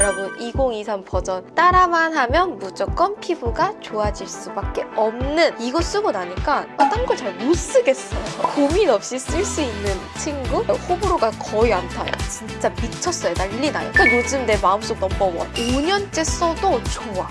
여러분 2023 버전 따라만 하면 무조건 피부가 좋아질 수밖에 없는 이거 쓰고 나니까 딴걸 잘 못 쓰겠어요. 고민 없이 쓸 수 있는 친구? 호불호가 거의 안 타요. 진짜 미쳤어요. 난리 나요. 그러니까 요즘 내 마음속 넘버원. 5년째 써도 좋아.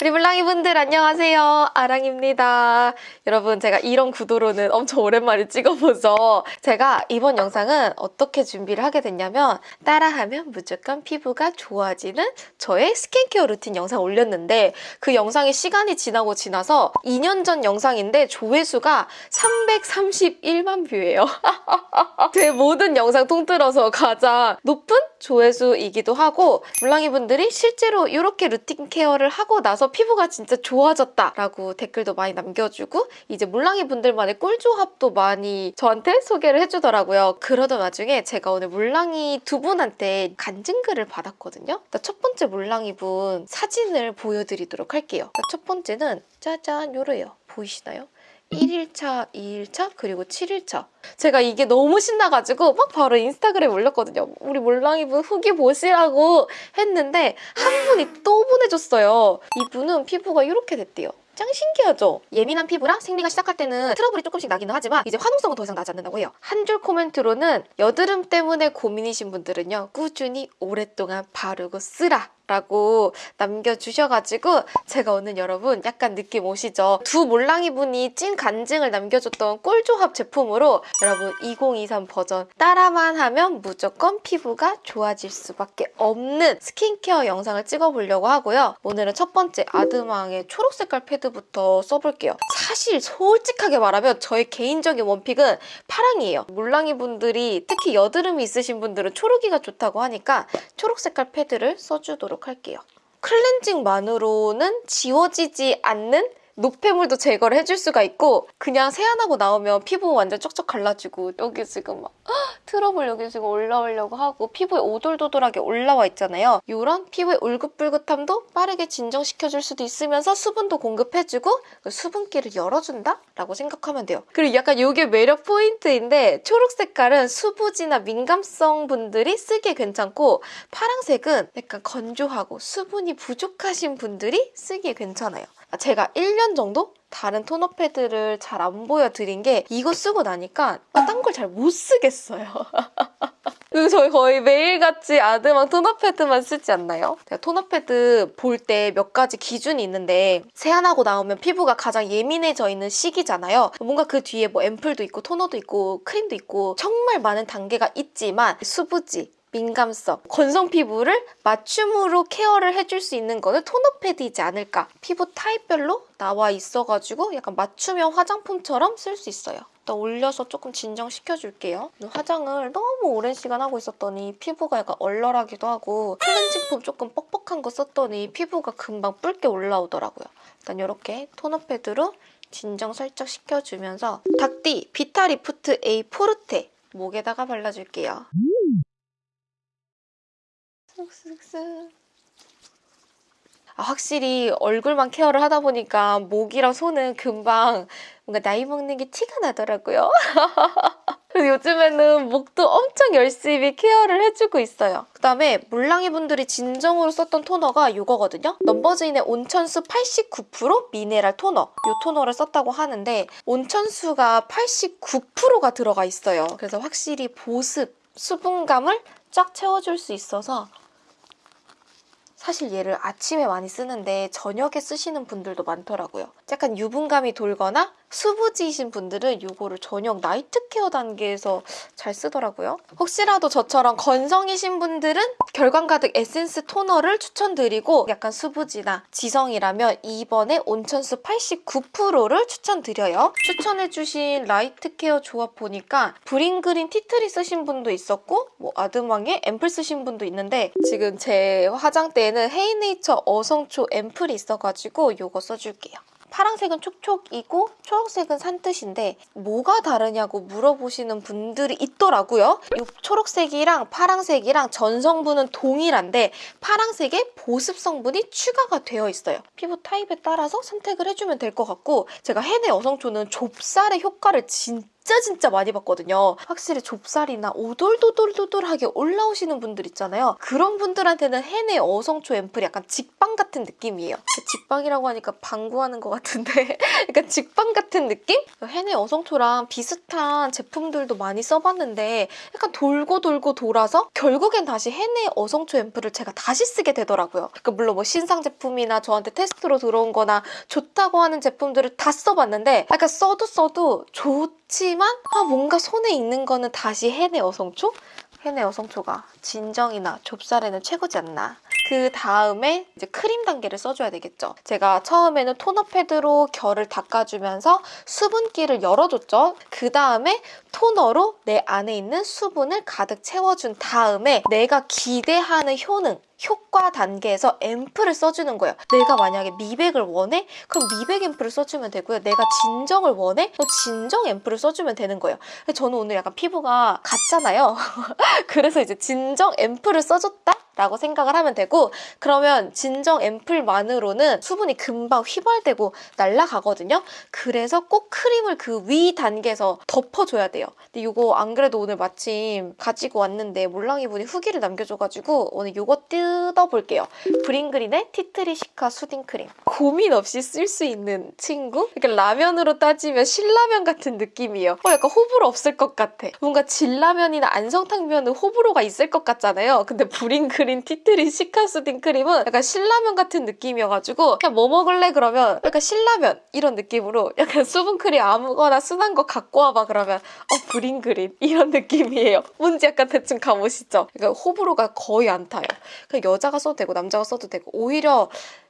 우리 물랑이 분들 안녕하세요. 아랑입니다. 여러분 제가 이런 구도로는 엄청 오랜만에 찍어보죠. 제가 이번 영상은 어떻게 준비를 하게 됐냐면 따라하면 무조건 피부가 좋아지는 저의 스킨케어 루틴 영상 올렸는데 그 영상이 시간이 지나고 지나서 2년 전 영상인데 조회수가 331만 뷰예요. 제 모든 영상 통틀어서 가장 높은 조회수이기도 하고 몰랑이 분들이 실제로 이렇게 루틴 케어를 하고 나서 피부가 진짜 좋아졌다라고 댓글도 많이 남겨주고 이제 몰랑이 분들만의 꿀조합도 많이 저한테 소개를 해주더라고요. 그러던 와중에 제가 오늘 몰랑이 두 분한테 간증글을 받았거든요. 첫 번째 몰랑이 분 사진을 보여드리도록 할게요. 첫 번째는 짜잔 요래요. 보이시나요? 1일차, 2일차, 그리고 7일차. 제가 이게 너무 신나가지고 막 바로 인스타그램에 올렸거든요. 우리 몰랑이분 후기 보시라고 했는데 한 분이 또 보내줬어요. 이분은 피부가 이렇게 됐대요. 짱 신기하죠? 예민한 피부라 생리가 시작할 때는 트러블이 조금씩 나기는 하지만 이제 화농성은 더 이상 나지 않는다고 해요. 한 줄 코멘트로는 여드름 때문에 고민이신 분들은요. 꾸준히 오랫동안 바르고 쓰라. 라고 남겨주셔가지고 제가 오늘 여러분 약간 느낌 오시죠? 두 몰랑이 분이 찐 간증을 남겨줬던 꿀조합 제품으로 여러분 2023 버전 따라만 하면 무조건 피부가 좋아질 수밖에 없는 스킨케어 영상을 찍어보려고 하고요. 오늘은 첫 번째 아드망의 초록 색깔 패드부터 써볼게요. 사실 솔직하게 말하면 저의 개인적인 one pick은 파랑이에요. 몰랑이 분들이 특히 여드름이 있으신 분들은 초록이가 좋다고 하니까 초록 색깔 패드를 써주도록 해보도록 할게요. 클렌징만으로는 지워지지 않는 노폐물도 제거를 해줄 수가 있고 그냥 세안하고 나오면 피부 완전 쩍쩍 갈라지고 여기 지금 막 트러블 여기 지금 올라오려고 하고 피부에 오돌도돌하게 올라와 있잖아요. 이런 피부의 울긋불긋함도 빠르게 진정시켜줄 수도 있으면서 수분도 공급해주고 그 수분기를 열어준다? 라고 생각하면 돼요. 그리고 약간 이게 매력 포인트인데 초록 색깔은 수부지나 민감성 분들이 쓰기에 괜찮고 파랑색은 약간 건조하고 수분이 부족하신 분들이 쓰기에 괜찮아요. 제가 1년 정도 다른 토너 패드를 잘 안 보여드린 게 이거 쓰고 나니까 딴 걸 잘 못 쓰겠어요. 그리고 저희 거의 매일같이 아드망 토너 패드만 쓰지 않나요? 제가 토너 패드 볼 때 몇 가지 기준이 있는데 세안하고 나오면 피부가 가장 예민해져 있는 시기잖아요. 뭔가 그 뒤에 뭐 앰플도 있고 토너도 있고 크림도 있고 정말 많은 단계가 있지만 수부지, 민감성, 건성 피부를 맞춤으로 케어를 해줄 수 있는 거는 토너 패드이지 않을까. 피부 타입별로 나와 있어가지고 약간 맞춤형 화장품처럼 쓸 수 있어요. 올려서 조금 진정시켜줄게요. 화장을 너무 오랜 시간 하고 있었더니 피부가 약간 얼얼하기도 하고 클렌징폼 조금 뻑뻑한 거 썼더니 피부가 금방 붉게 올라오더라고요. 일단 이렇게 토너 패드로 진정 살짝 시켜주면서 닥디 비타리프트 A 포르테 목에다가 발라줄게요. 아, 확실히 얼굴만 케어를 하다 보니까 목이랑 손은 금방 뭔가 나이 먹는 게 티가 나더라고요. 그래서 요즘에는 목도 엄청 열심히 케어를 해주고 있어요. 그다음에 물랑이 분들이 진정으로 썼던 토너가 이거거든요. 넘버즈인의 온천수 89% 미네랄 토너. 이 토너를 썼다고 하는데 온천수가 89%가 들어가 있어요. 그래서 확실히 보습, 수분감을 쫙 채워줄 수 있어서 사실 얘를 아침에 많이 쓰는데 저녁에 쓰시는 분들도 많더라고요. 약간 유분감이 돌거나 수부지이신 분들은 이거를 저녁 night care 단계에서 잘 쓰더라고요. 혹시라도 저처럼 건성이신 분들은 결광 가득 에센스 토너를 추천드리고 약간 수부지나 지성이라면 이번에 온천수 89%를 추천드려요. 추천해주신 night care 조합 보니까 브링그린 티트리 쓰신 분도 있었고 뭐 아드망에 앰플 쓰신 분도 있는데 지금 제 화장대에는 헤이네이처 어성초 앰플이 있어가지고 이거 써줄게요. 파란색은 촉촉이고 초록색은 산뜻인데 뭐가 다르냐고 물어보시는 분들이 있더라고요. 이 초록색이랑 파란색이랑 전성분은 동일한데 파란색에 보습 성분이 추가가 되어 있어요. 피부 타입에 따라서 선택을 해주면 될 것 같고 제가 헤네 어성초는 좁쌀의 효과를 진짜 진짜 진짜 많이 봤거든요. 확실히 좁쌀이나 오돌도돌도돌하게 올라오시는 분들 있잖아요. 그런 분들한테는 해내 어성초 앰플이 약간 직방 같은 느낌이에요. 직방이라고 하니까 방구하는 것 같은데 약간 직방 같은 느낌? 해내 어성초랑 비슷한 제품들도 많이 써봤는데 약간 돌고 돌고 돌아서 결국엔 다시 해내 어성초 앰플을 제가 다시 쓰게 되더라고요. 그러니까 물론 뭐 신상 제품이나 저한테 테스트로 들어온 거나 좋다고 하는 제품들을 다 써봤는데 약간 써도 써도 좋 지만 아 뭔가 손에 있는 거는 다시 해내 어성초? 해내 어성초가 진정이나 좁쌀에는 최고지 않나. 그 다음에 이제 크림 단계를 써줘야 되겠죠. 제가 처음에는 토너 패드로 결을 닦아주면서 수분기를 열어줬죠. 그 다음에 토너로 내 안에 있는 수분을 가득 채워준 다음에 내가 기대하는 효능, 효과 단계에서 앰플을 써주는 거예요. 내가 만약에 미백을 원해? 그럼 미백 앰플을 써주면 되고요. 내가 진정을 원해? 또 진정 앰플을 써주면 되는 거예요. 저는 오늘 약간 피부가 같잖아요. 그래서 이제 진정 앰플을 써줬다? 라고 생각을 하면 되고 그러면 진정 앰플만으로는 수분이 금방 휘발되고 날아가거든요. 그래서 꼭 크림을 그 위 단계에서 덮어줘야 돼요. 근데 이거 안 그래도 오늘 마침 가지고 왔는데 몰랑이 분이 후기를 남겨줘가지고 오늘 이거 뜯어볼게요. 브링그린의 티트리 시카 수딩 크림. 고민 없이 쓸 수 있는 친구? 그러니까 라면으로 따지면 신라면 같은 느낌이에요. 어, 약간 호불호 없을 것 같아. 뭔가 진라면이나 안성탕면은 호불호가 있을 것 같잖아요. 근데 브링그린 티트리 시카 수딩 크림은 약간 신라면 같은 느낌이어가지고 그냥 뭐 먹을래 그러면 약간 신라면 이런 느낌으로 약간 수분크림 아무거나 순한 거 갖고 와봐 그러면 어 브링그린 이런 느낌이에요. 뭔지 약간 대충 감오시죠? 그러니까 호불호가 거의 안 타요. 그냥 여자가 써도 되고 남자가 써도 되고 오히려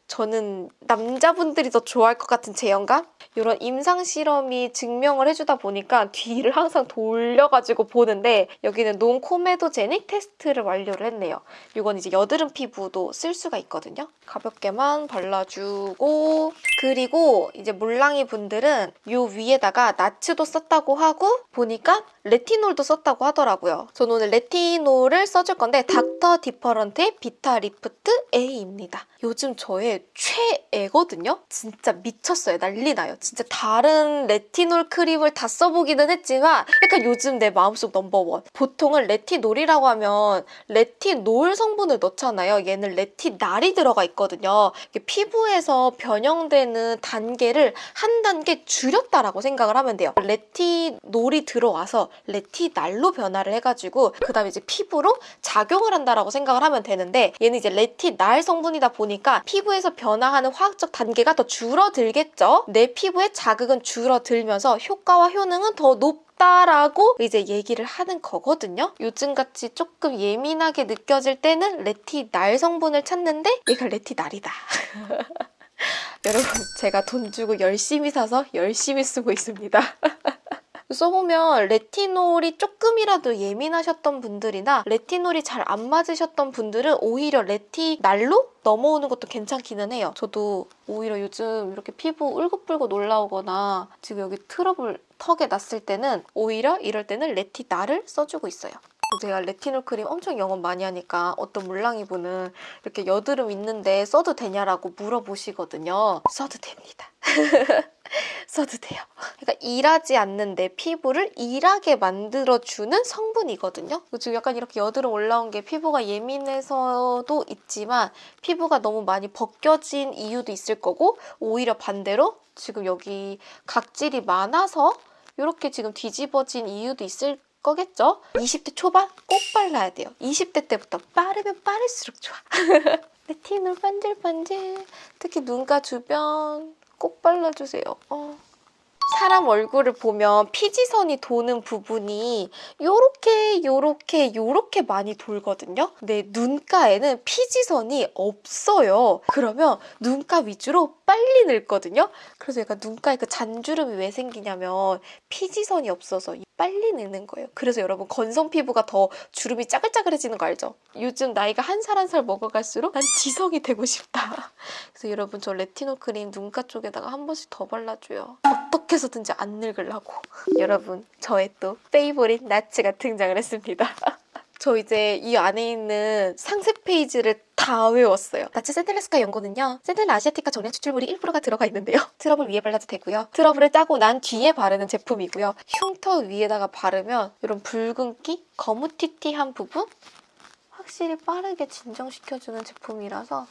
저는 남자분들이 더 좋아할 것 같은 제형감? 이런 임상 실험이 증명을 해주다 보니까 뒤를 항상 돌려가지고 보는데 여기는 논코메도제닉 테스트를 완료를 했네요. 이건 이제 여드름 피부도 쓸 수가 있거든요. 가볍게만 발라주고 그리고 이제 물랑이 분들은 이 위에다가 나츠도 썼다고 하고 보니까 레티놀도 썼다고 하더라고요. 저는 오늘 레티놀을 써줄 건데 닥터 디퍼런트의 비타 리프트 A입니다. 요즘 저의 최애거든요? 진짜 미쳤어요. 난리 나요. 진짜 다른 레티놀 크림을 다 써보기는 했지만 약간 요즘 내 마음속 넘버원. 보통은 레티놀이라고 하면 레티놀 성분을 넣잖아요. 얘는 레티날이 들어가 있거든요. 피부에서 변형되는 단계를 한 단계 줄였다라고 생각을 하면 돼요. 레티놀이 들어와서 레티날로 변화를 해가지고 그 다음에 이제 피부로 작용을 한다라고 생각을 하면 되는데 얘는 이제 레티날 성분이다 보니까 피부에서 변화하는 화학적 단계가 더 줄어들겠죠. 내 피부의 자극은 줄어들면서 효과와 효능은 더 높. 다라고 이제 얘기를 하는 거거든요. 요즘같이 조금 예민하게 느껴질 때는 레티날 성분을 찾는데 얘가 레티날이다. 여러분 제가 돈 주고 열심히 사서 열심히 쓰고 있습니다. 써보면 레티놀이 조금이라도 예민하셨던 분들이나 레티놀이 잘 안 맞으셨던 분들은 오히려 레티날로 넘어오는 것도 괜찮기는 해요. 저도 오히려 요즘 이렇게 피부 울긋불긋 올라오거나 지금 여기 트러블 턱에 났을 때는 오히려 이럴 때는 레티날을 써주고 있어요. 제가 레티놀 크림 엄청 영업 많이 하니까 어떤 물랑이 분은 이렇게 여드름 있는데 써도 되냐라고 물어보시거든요. 써도 됩니다. 써도 돼요. 그러니까 일하지 않는 내 피부를 일하게 만들어주는 성분이거든요. 지금 약간 이렇게 여드름 올라온 게 피부가 예민해서도 있지만 피부가 너무 많이 벗겨진 이유도 있을 거고 오히려 반대로 지금 여기 각질이 많아서 이렇게 지금 뒤집어진 이유도 있을 거겠죠? 20대 초반 꼭 발라야 돼요. 20대 때부터 빠르면 빠를수록 좋아. 레티놀 반질반질 특히 눈가 주변 꼭 발라주세요. 어. 사람 얼굴을 보면 피지선이 도는 부분이 요렇게 요렇게 요렇게 많이 돌거든요. 근데 눈가에는 피지선이 없어요. 그러면 눈가 위주로 빨리 늙거든요. 그래서 약간 눈가에 그 잔주름이 왜 생기냐면 피지선이 없어서 빨리 늙는 거예요. 그래서 여러분 건성 피부가 더 주름이 짜글짜글해지는 거 알죠? 요즘 나이가 한 살 한살 먹어갈수록 난 지성이 되고 싶다. 그래서 여러분 저 레티놀 크림 눈가 쪽에다가 한 번씩 더 발라줘요. 어떻게 해서든지 안 늙으려고. 여러분 저의 또 favorite 나츠가 등장을 했습니다. 저 이제 이 안에 있는 상세 페이지를 다 외웠어요. 나츠 센텔레스카 연고는요. 센텔라 아시아티카 정량 추출물이 1%가 들어가 있는데요. 트러블 위에 발라도 되고요. 트러블을 짜고 난 뒤에 바르는 제품이고요. 흉터 위에다가 바르면 이런 붉은기, 거무튀튀한 부분 확실히 빠르게 진정시켜주는 제품이라서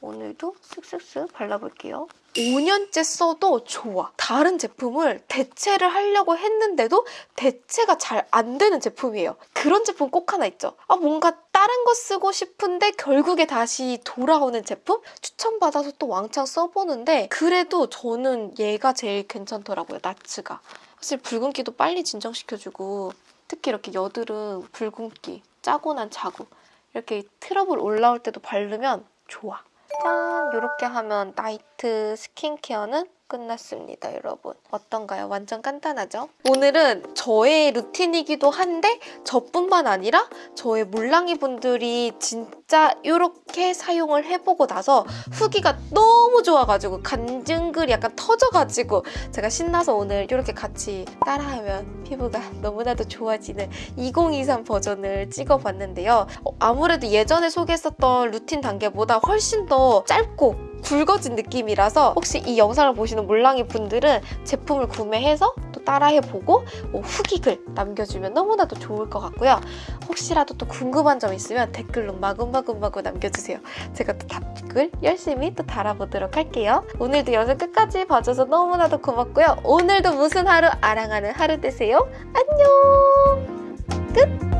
오늘도 쓱쓱쓱 발라볼게요. 5년째 써도 좋아. 다른 제품을 대체를 하려고 했는데도 대체가 잘 안 되는 제품이에요. 그런 제품 꼭 하나 있죠. 아, 뭔가 다른 거 쓰고 싶은데 결국에 다시 돌아오는 제품? 추천받아서 또 왕창 써보는데 그래도 저는 얘가 제일 괜찮더라고요. 나츠가. 사실 붉은기도 빨리 진정시켜주고 특히 이렇게 여드름, 붉은기, 짜고 난 자국 이렇게 트러블 올라올 때도 바르면 좋아. 짠! 이렇게 하면 나이트 스킨케어는 끝났습니다, 여러분. 어떤가요? 완전 간단하죠? 오늘은 저의 루틴이기도 한데 저뿐만 아니라 저의 몰랑이 분들이 진짜 이렇게 사용을 해보고 나서 후기가 너무 좋아가지고 간증글이 약간 터져가지고 제가 신나서 오늘 이렇게 같이 따라하면 피부가 너무나도 좋아지는 2023 버전을 찍어봤는데요. 어, 아무래도 예전에 소개했었던 루틴 단계보다 훨씬 더 짧고 굵어진 느낌이라서 혹시 이 영상을 보시는 몰랑이 분들은 제품을 구매해서 또 따라해보고 뭐 후기글 남겨주면 너무나도 좋을 것 같고요. 혹시라도 또 궁금한 점 있으면 댓글로 마구마구마구 남겨주세요. 제가 또 답글 열심히 또 달아보도록 할게요. 오늘도 영상 끝까지 봐줘서 너무나도 고맙고요. 오늘도 무슨 하루 아랑하는 하루 되세요. 안녕! 끝!